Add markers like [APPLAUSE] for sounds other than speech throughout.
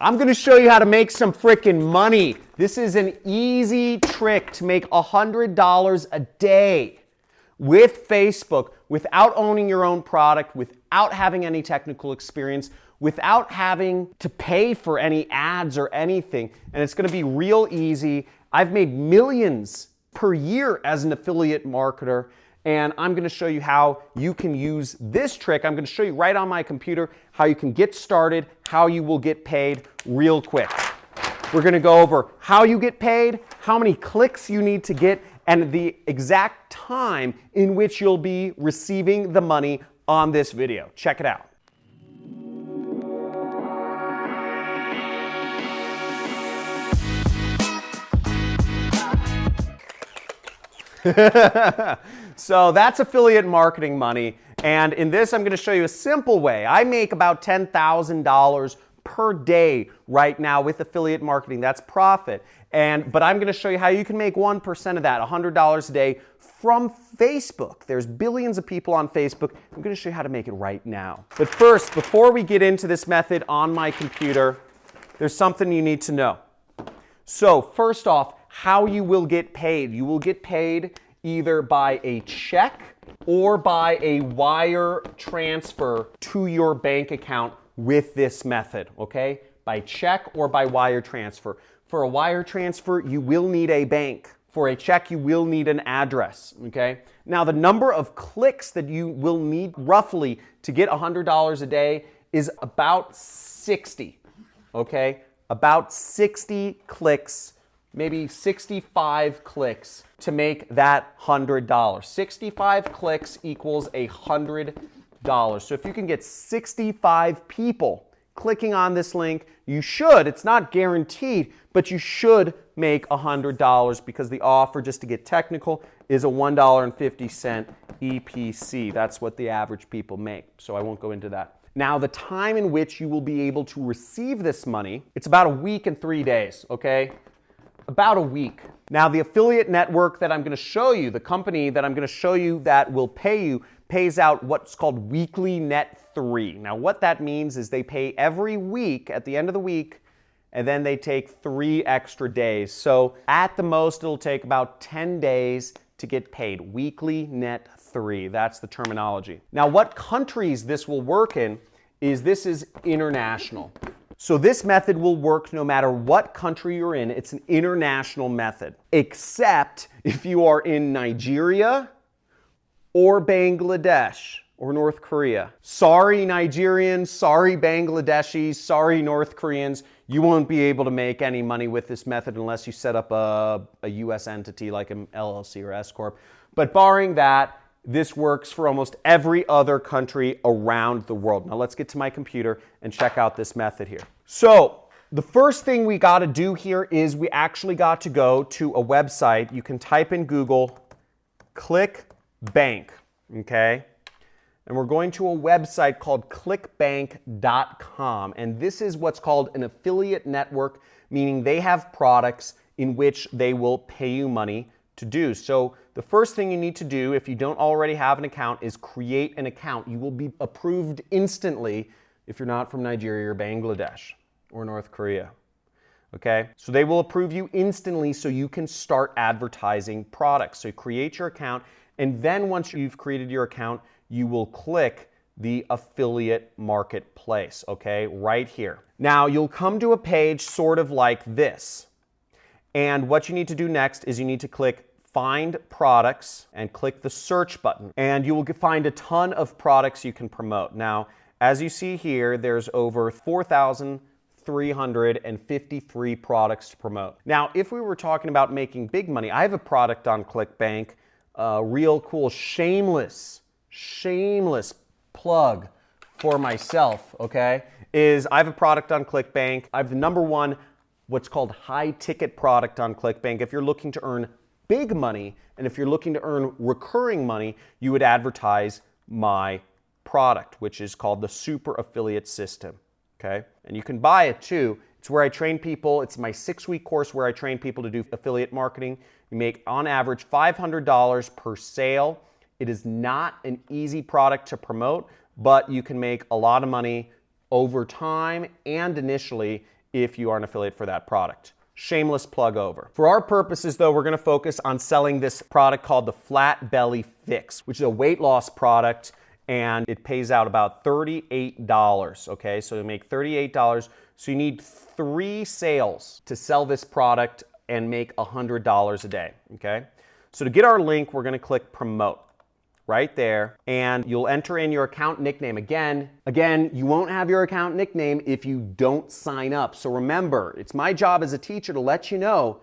I'm gonna show you how to make some freaking money. This is an easy trick to make $100 a day with Facebook without owning your own product, without having any technical experience, without having to pay for any ads or anything. And it's gonna be real easy. I've made millions per year as an affiliate marketer and I'm gonna show you how you can use this trick. I'm gonna show you right on my computer how you can get started, how you will get paid real quick. We're gonna go over how you get paid, how many clicks you need to get, and the exact time in which you'll be receiving the money on this video. Check it out. [LAUGHS] so that's affiliate marketing money. And in this, I'm going to show you a simple way. I make about $10,000 per day right now with affiliate marketing. That's profit. And, but I'm going to show you how you can make 1% of that, $100 a day from Facebook. There's billions of people on Facebook. I'm going to show you how to make it right now. But first, before we get into this method on my computer, there's something you need to know. So first off, how you will get paid. You will get paid either by a check or by a wire transfer to your bank account with this method, okay? By check or by wire transfer. For a wire transfer, you will need a bank. For a check, you will need an address, okay? Now, the number of clicks that you will need roughly to get $100 a day is about 60, okay? About 60 clicks maybe 65 clicks to make that $100. 65 clicks equals a $100. So if you can get 65 people clicking on this link, you should, it's not guaranteed, but you should make $100 because the offer, just to get technical, is a $1.50 EPC. That's what the average people make. So I won't go into that. Now, the time in which you will be able to receive this money, it's about a week and three days, okay? About a week. Now, the affiliate network that I'm going to show you, the company that I'm going to show you that will pay you, pays out what's called weekly net three. Now, what that means is they pay every week at the end of the week, and then they take three extra days. So at the most, it'll take about 10 days to get paid. Weekly net three. That's the terminology. Now, what countries this will work in is this is international. So this method will work no matter what country you're in. It's an international method, except if you are in Nigeria or Bangladesh or North Korea. Sorry Nigerians, sorry Bangladeshis, sorry North Koreans, you won't be able to make any money with this method unless you set up a, a US entity like an LLC or S Corp. But barring that, this works for almost every other country around the world. Now let's get to my computer and check out this method here. So the first thing we got to do here is we actually got to go to a website. You can type in Google, click bank, okay? And we're going to a website called clickbank.com. And this is what's called an affiliate network, meaning they have products in which they will pay you money to do. So the first thing you need to do if you don't already have an account is create an account. You will be approved instantly if you're not from Nigeria or Bangladesh or North Korea. Okay, so they will approve you instantly so you can start advertising products. So create your account, and then once you've created your account, you will click the affiliate marketplace, okay, right here. Now you'll come to a page sort of like this. And what you need to do next is you need to click find products and click the search button and you will find a ton of products you can promote. Now, as you see here, there's over 4,353 products to promote. Now, if we were talking about making big money, I have a product on ClickBank, a real cool, shameless, shameless plug for myself, okay, is I have a product on ClickBank. I have the number one what's called high ticket product on ClickBank. If you're looking to earn big money, and if you're looking to earn recurring money, you would advertise my product, which is called the Super Affiliate System. Okay? And you can buy it too. It's where I train people. It's my six week course where I train people to do affiliate marketing. You make on average $500 per sale. It is not an easy product to promote, but you can make a lot of money over time and initially if you are an affiliate for that product. Shameless plug over. For our purposes, though, we're gonna focus on selling this product called the Flat Belly Fix, which is a weight loss product and it pays out about $38. Okay, so you make $38. So you need three sales to sell this product and make $100 a day. Okay, so to get our link, we're gonna click promote right there and you'll enter in your account nickname again. Again you won't have your account nickname if you don't sign up. So remember it's my job as a teacher to let you know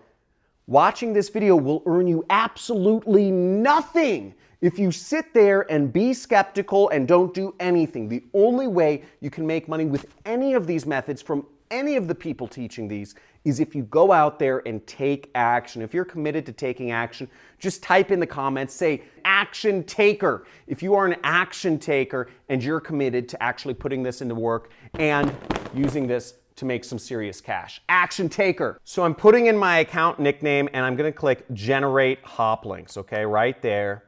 watching this video will earn you absolutely nothing if you sit there and be skeptical and don't do anything. The only way you can make money with any of these methods from any of the people teaching these is if you go out there and take action. If you're committed to taking action, just type in the comments, say action taker. If you are an action taker and you're committed to actually putting this into work and using this to make some serious cash. Action taker. So I'm putting in my account nickname and I'm gonna click generate hop links, okay, right there.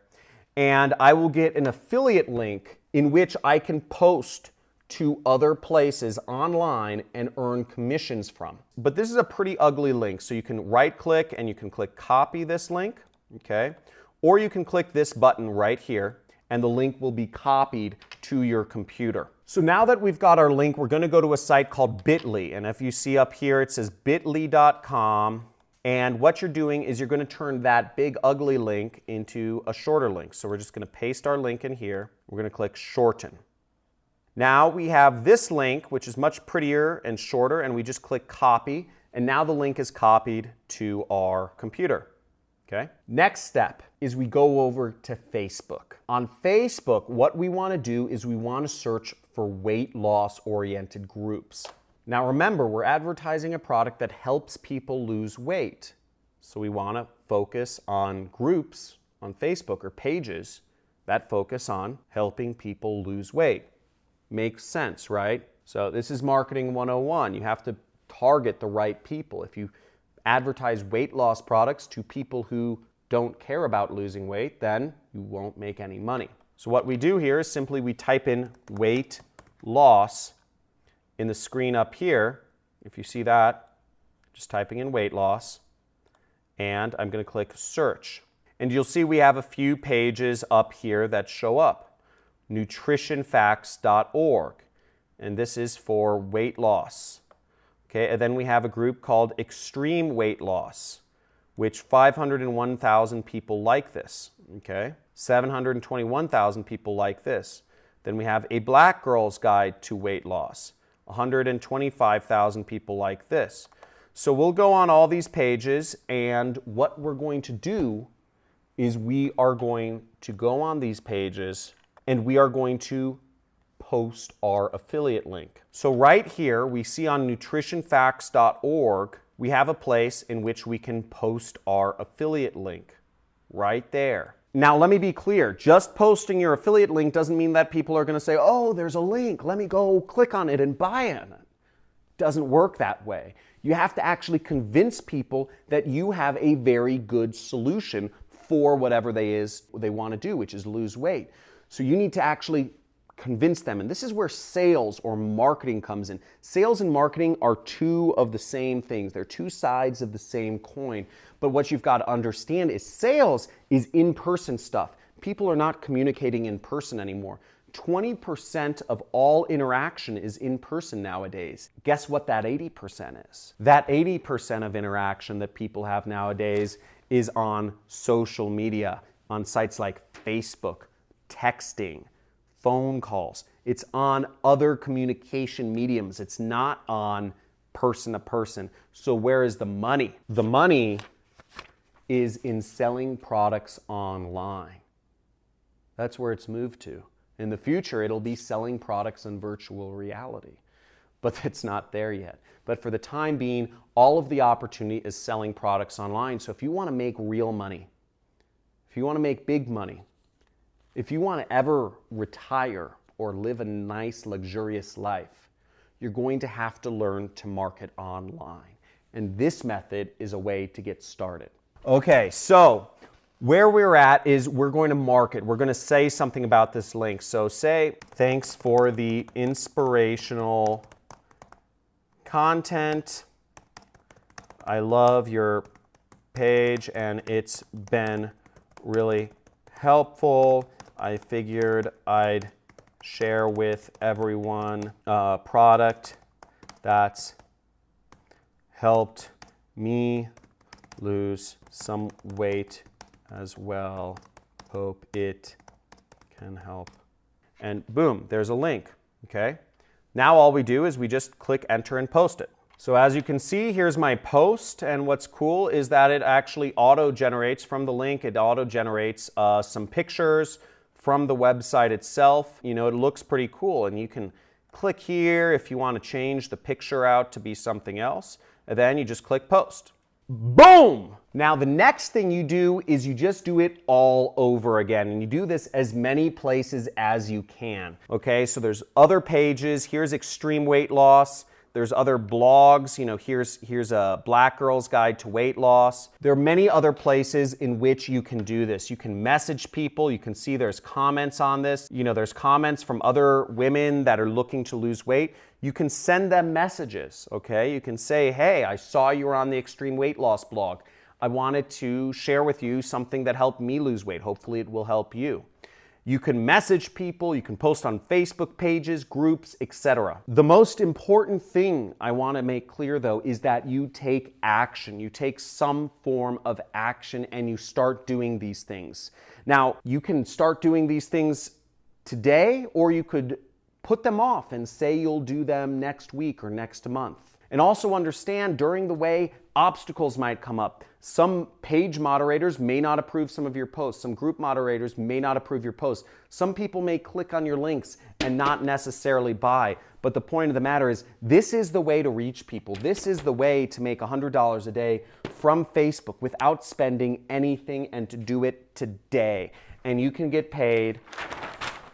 And I will get an affiliate link in which I can post to other places online and earn commissions from. But this is a pretty ugly link. So you can right click and you can click copy this link, okay? Or you can click this button right here and the link will be copied to your computer. So now that we've got our link, we're gonna go to a site called Bitly. And if you see up here, it says bit.ly.com. And what you're doing is you're gonna turn that big ugly link into a shorter link. So we're just gonna paste our link in here. We're gonna click shorten. Now we have this link, which is much prettier and shorter, and we just click copy, and now the link is copied to our computer. Okay. Next step is we go over to Facebook. On Facebook, what we want to do is we want to search for weight loss oriented groups. Now remember, we're advertising a product that helps people lose weight. So we want to focus on groups on Facebook or pages that focus on helping people lose weight makes sense, right? So this is marketing 101. You have to target the right people. If you advertise weight loss products to people who don't care about losing weight, then you won't make any money. So what we do here is simply we type in weight loss in the screen up here. If you see that, just typing in weight loss. And I'm going to click search. And you'll see we have a few pages up here that show up nutritionfacts.org. And this is for weight loss. Okay, and then we have a group called Extreme Weight Loss, which 501,000 people like this. Okay, 721,000 people like this. Then we have a Black Girl's Guide to Weight Loss. 125,000 people like this. So we'll go on all these pages and what we're going to do is we are going to go on these pages and we are going to post our affiliate link. So right here, we see on nutritionfacts.org, we have a place in which we can post our affiliate link right there. Now, let me be clear. Just posting your affiliate link doesn't mean that people are going to say, oh, there's a link. Let me go click on it and buy it. Doesn't work that way. You have to actually convince people that you have a very good solution for whatever they is they want to do, which is lose weight. So you need to actually convince them. And this is where sales or marketing comes in. Sales and marketing are two of the same things. They're two sides of the same coin. But what you've got to understand is sales is in-person stuff. People are not communicating in person anymore. 20% of all interaction is in person nowadays. Guess what that 80% is? That 80% of interaction that people have nowadays is on social media, on sites like Facebook, texting, phone calls. It's on other communication mediums. It's not on person to person. So where is the money? The money is in selling products online. That's where it's moved to. In the future, it'll be selling products in virtual reality, but [LAUGHS] it's not there yet. But for the time being, all of the opportunity is selling products online. So if you want to make real money, if you want to make big money, if you want to ever retire or live a nice, luxurious life, you're going to have to learn to market online. And this method is a way to get started. Okay, so where we're at is we're going to market. We're going to say something about this link. So say, thanks for the inspirational content. I love your page and it's been really helpful. I figured I'd share with everyone a product that's helped me lose some weight as well. Hope it can help. And boom, there's a link, okay? Now all we do is we just click enter and post it. So as you can see, here's my post, and what's cool is that it actually auto-generates from the link, it auto-generates uh, some pictures from the website itself. You know, it looks pretty cool, and you can click here if you want to change the picture out to be something else, and then you just click post. Boom! Now the next thing you do is you just do it all over again and you do this as many places as you can. Okay, so there's other pages. Here's extreme weight loss. There's other blogs, you know, here's, here's a Black Girl's Guide to Weight Loss. There are many other places in which you can do this. You can message people, you can see there's comments on this. You know, there's comments from other women that are looking to lose weight. You can send them messages, okay? You can say, hey, I saw you were on the Extreme Weight Loss blog. I wanted to share with you something that helped me lose weight. Hopefully it will help you. You can message people, you can post on Facebook pages, groups, etc. The most important thing I want to make clear though is that you take action. You take some form of action and you start doing these things. Now, you can start doing these things today or you could put them off and say you'll do them next week or next month. And also understand during the way obstacles might come up. Some page moderators may not approve some of your posts. Some group moderators may not approve your posts. Some people may click on your links and not necessarily buy. But the point of the matter is this is the way to reach people. This is the way to make $100 a day from Facebook without spending anything and to do it today. And you can get paid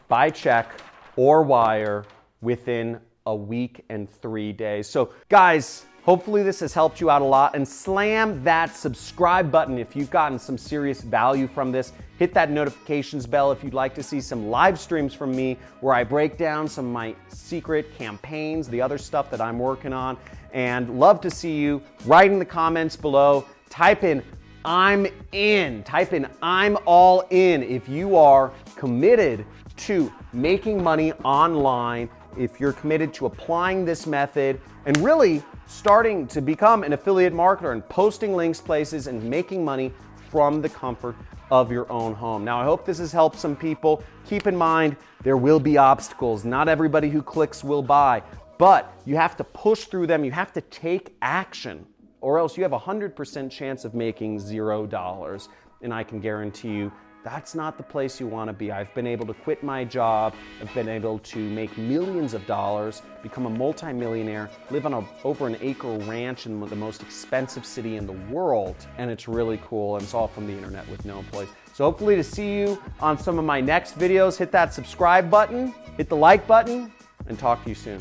by check or wire within a week and three days. So guys, Hopefully this has helped you out a lot and slam that subscribe button if you've gotten some serious value from this. Hit that notifications bell if you'd like to see some live streams from me where I break down some of my secret campaigns, the other stuff that I'm working on, and love to see you. Write in the comments below, type in I'm in, type in I'm all in if you are committed to making money online, if you're committed to applying this method and really starting to become an affiliate marketer and posting links places and making money from the comfort of your own home. Now, I hope this has helped some people. Keep in mind, there will be obstacles. Not everybody who clicks will buy, but you have to push through them. You have to take action or else you have a 100% chance of making zero dollars. And I can guarantee you that's not the place you want to be. I've been able to quit my job. I've been able to make millions of dollars, become a multimillionaire, live on a, over an acre ranch in the most expensive city in the world. And it's really cool. And it's all from the internet with no employees. So hopefully to see you on some of my next videos, hit that subscribe button, hit the like button, and talk to you soon.